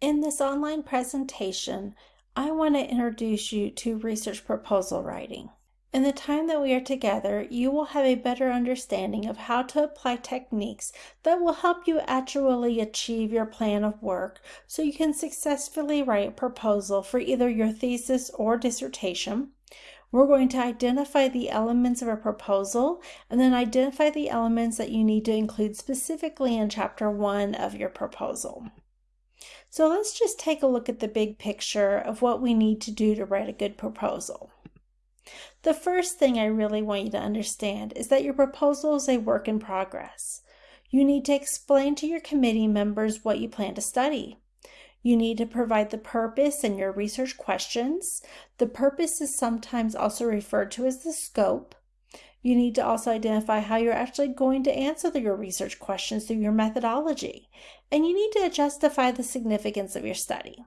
In this online presentation, I want to introduce you to research proposal writing. In the time that we are together, you will have a better understanding of how to apply techniques that will help you actually achieve your plan of work so you can successfully write a proposal for either your thesis or dissertation. We're going to identify the elements of a proposal and then identify the elements that you need to include specifically in chapter one of your proposal. So let's just take a look at the big picture of what we need to do to write a good proposal. The first thing I really want you to understand is that your proposal is a work in progress. You need to explain to your committee members what you plan to study. You need to provide the purpose and your research questions. The purpose is sometimes also referred to as the scope. You need to also identify how you're actually going to answer your research questions through your methodology. And you need to justify the significance of your study.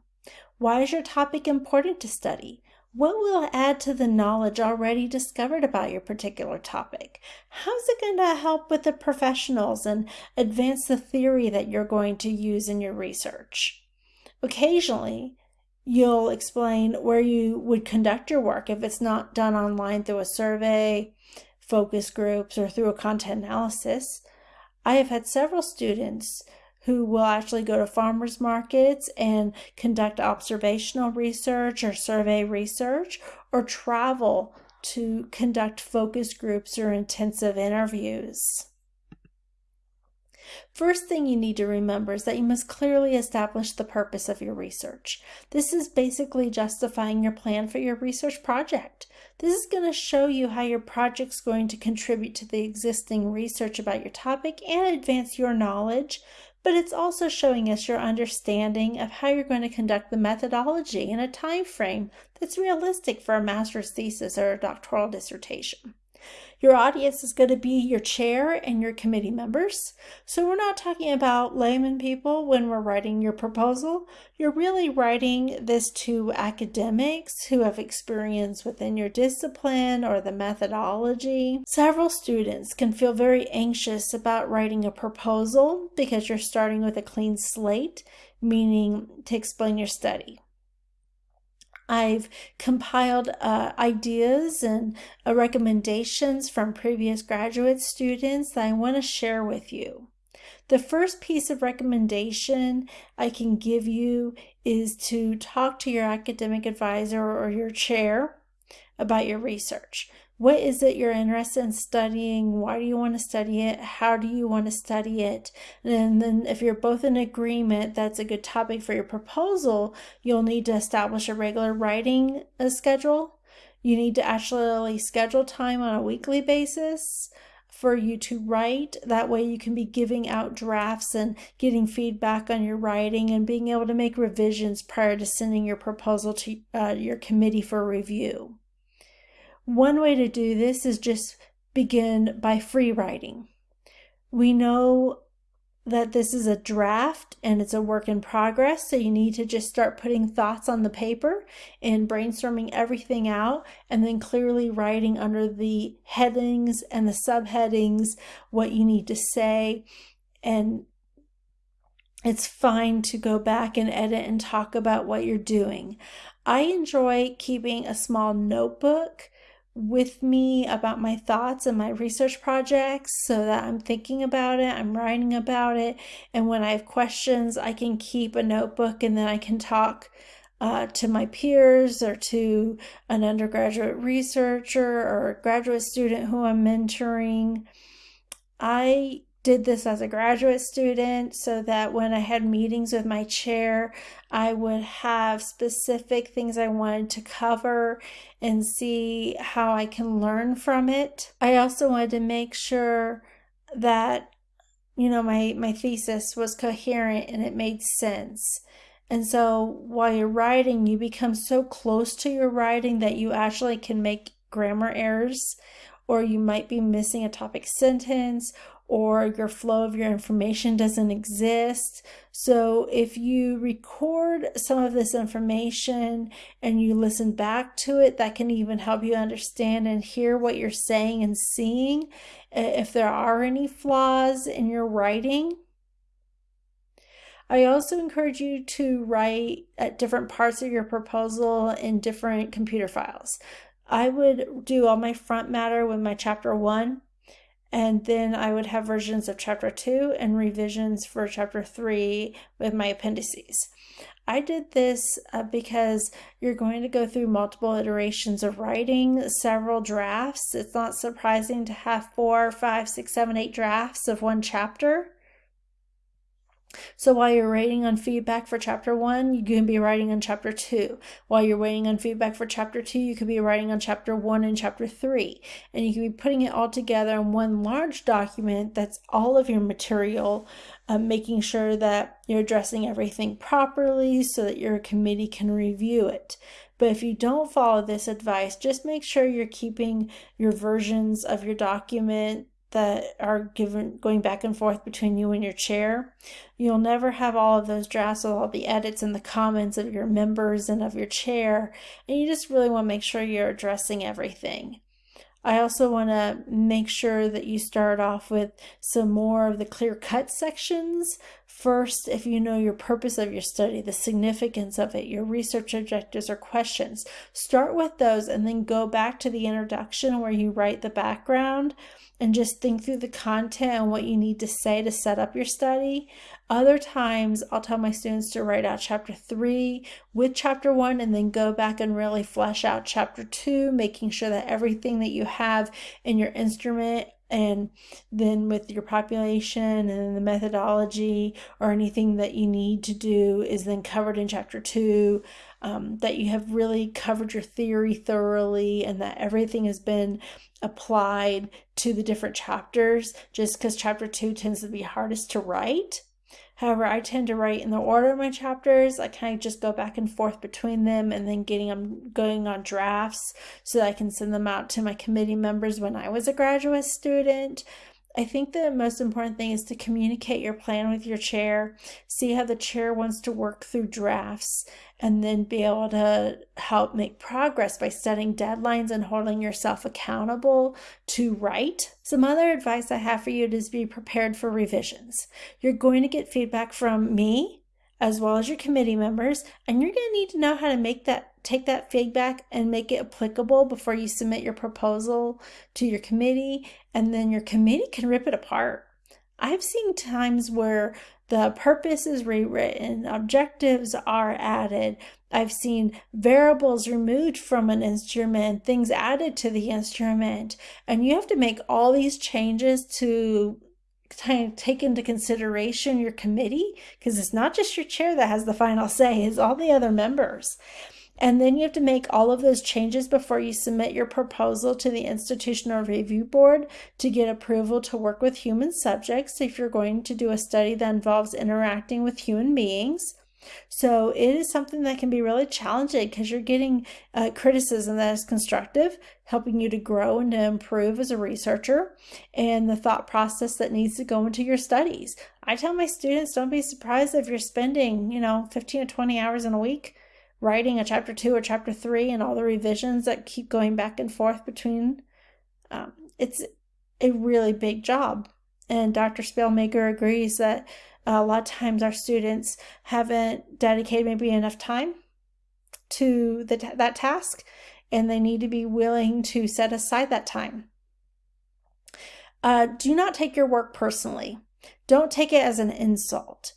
Why is your topic important to study? What will add to the knowledge already discovered about your particular topic? How's it going to help with the professionals and advance the theory that you're going to use in your research? Occasionally, you'll explain where you would conduct your work if it's not done online through a survey, focus groups, or through a content analysis. I have had several students who will actually go to farmers markets and conduct observational research or survey research or travel to conduct focus groups or intensive interviews. First thing you need to remember is that you must clearly establish the purpose of your research. This is basically justifying your plan for your research project. This is going to show you how your project is going to contribute to the existing research about your topic and advance your knowledge, but it's also showing us your understanding of how you're going to conduct the methodology in a time frame that's realistic for a master's thesis or a doctoral dissertation. Your audience is going to be your chair and your committee members. So we're not talking about layman people when we're writing your proposal. You're really writing this to academics who have experience within your discipline or the methodology. Several students can feel very anxious about writing a proposal because you're starting with a clean slate, meaning to explain your study. I've compiled uh, ideas and uh, recommendations from previous graduate students that I want to share with you. The first piece of recommendation I can give you is to talk to your academic advisor or your chair about your research. What is it you're interested in studying? Why do you want to study it? How do you want to study it? And then, if you're both in agreement that's a good topic for your proposal, you'll need to establish a regular writing uh, schedule. You need to actually schedule time on a weekly basis for you to write. That way, you can be giving out drafts and getting feedback on your writing and being able to make revisions prior to sending your proposal to uh, your committee for review. One way to do this is just begin by free writing. We know that this is a draft and it's a work in progress, so you need to just start putting thoughts on the paper and brainstorming everything out and then clearly writing under the headings and the subheadings what you need to say and it's fine to go back and edit and talk about what you're doing. I enjoy keeping a small notebook with me about my thoughts and my research projects so that I'm thinking about it, I'm writing about it, and when I have questions, I can keep a notebook and then I can talk uh, to my peers or to an undergraduate researcher or graduate student who I'm mentoring. I did this as a graduate student so that when I had meetings with my chair, I would have specific things I wanted to cover and see how I can learn from it. I also wanted to make sure that you know my my thesis was coherent and it made sense. And so while you're writing, you become so close to your writing that you actually can make grammar errors or you might be missing a topic sentence or your flow of your information doesn't exist. So if you record some of this information and you listen back to it, that can even help you understand and hear what you're saying and seeing if there are any flaws in your writing. I also encourage you to write at different parts of your proposal in different computer files. I would do all my front matter with my chapter one, and then I would have versions of chapter two and revisions for chapter three with my appendices. I did this uh, because you're going to go through multiple iterations of writing several drafts. It's not surprising to have four, five, six, seven, eight drafts of one chapter. So while you're waiting on feedback for chapter one, you can be writing on chapter two. While you're waiting on feedback for chapter two, you could be writing on chapter one and chapter three. And you can be putting it all together in one large document that's all of your material, uh, making sure that you're addressing everything properly so that your committee can review it. But if you don't follow this advice, just make sure you're keeping your versions of your document that are given going back and forth between you and your chair. You'll never have all of those drafts with all the edits and the comments of your members and of your chair, and you just really want to make sure you're addressing everything. I also want to make sure that you start off with some more of the clear cut sections. First, if you know your purpose of your study, the significance of it, your research objectives or questions, start with those and then go back to the introduction where you write the background and just think through the content and what you need to say to set up your study. Other times, I'll tell my students to write out chapter three with chapter one and then go back and really flesh out chapter two, making sure that everything that you have in your instrument and then with your population and the methodology or anything that you need to do is then covered in chapter two um, that you have really covered your theory thoroughly and that everything has been applied to the different chapters. Just because chapter two tends to be hardest to write However, I tend to write in the order of my chapters. I kind of just go back and forth between them and then getting them going on drafts so that I can send them out to my committee members when I was a graduate student. I think the most important thing is to communicate your plan with your chair, see how the chair wants to work through drafts, and then be able to help make progress by setting deadlines and holding yourself accountable to write. Some other advice I have for you is be prepared for revisions. You're going to get feedback from me as well as your committee members, and you're going to need to know how to make that take that feedback and make it applicable before you submit your proposal to your committee, and then your committee can rip it apart. I've seen times where the purpose is rewritten, objectives are added. I've seen variables removed from an instrument, things added to the instrument, and you have to make all these changes to take into consideration your committee because it's not just your chair that has the final say, it's all the other members. And then you have to make all of those changes before you submit your proposal to the Institutional Review Board to get approval to work with human subjects if you're going to do a study that involves interacting with human beings. So it is something that can be really challenging because you're getting uh, criticism that is constructive, helping you to grow and to improve as a researcher, and the thought process that needs to go into your studies. I tell my students, don't be surprised if you're spending, you know, 15 to 20 hours in a week writing a chapter two or chapter three and all the revisions that keep going back and forth between. Um, it's a really big job. And Dr. Spellmaker agrees that a lot of times our students haven't dedicated maybe enough time to the, that task and they need to be willing to set aside that time. Uh, do not take your work personally. Don't take it as an insult.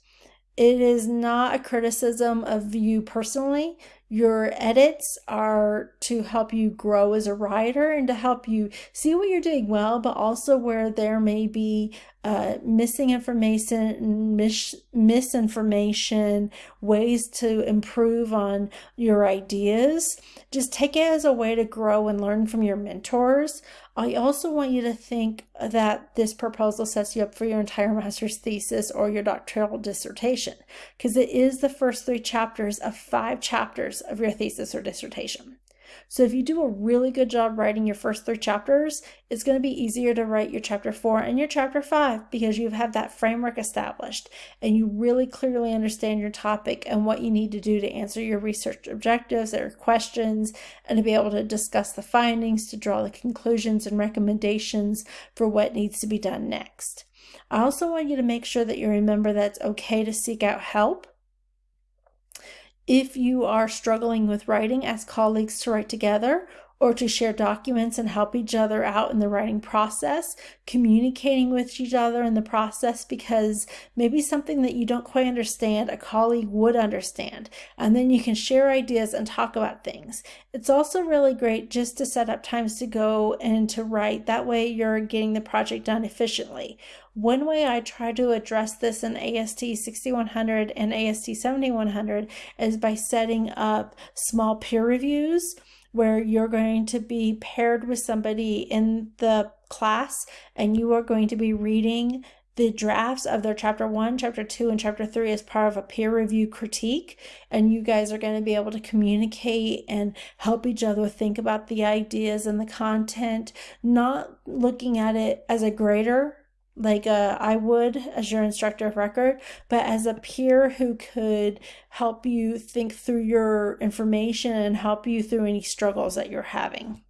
It is not a criticism of you personally. Your edits are to help you grow as a writer and to help you see what you're doing well, but also where there may be uh, missing information, mis- misinformation, ways to improve on your ideas. Just take it as a way to grow and learn from your mentors. I also want you to think that this proposal sets you up for your entire master's thesis or your doctoral dissertation, because it is the first three chapters of five chapters of your thesis or dissertation. So if you do a really good job writing your first three chapters, it's going to be easier to write your chapter four and your chapter five because you have that framework established and you really clearly understand your topic and what you need to do to answer your research objectives or questions and to be able to discuss the findings, to draw the conclusions and recommendations for what needs to be done next. I also want you to make sure that you remember that it's okay to seek out help. If you are struggling with writing, ask colleagues to write together or to share documents and help each other out in the writing process, communicating with each other in the process because maybe something that you don't quite understand, a colleague would understand. And then you can share ideas and talk about things. It's also really great just to set up times to go and to write. That way you're getting the project done efficiently. One way I try to address this in AST 6100 and AST 7100 is by setting up small peer reviews where you're going to be paired with somebody in the class and you are going to be reading the drafts of their chapter one, chapter two, and chapter three as part of a peer review critique. And you guys are going to be able to communicate and help each other think about the ideas and the content, not looking at it as a grader like uh, I would as your instructor of record, but as a peer who could help you think through your information and help you through any struggles that you're having.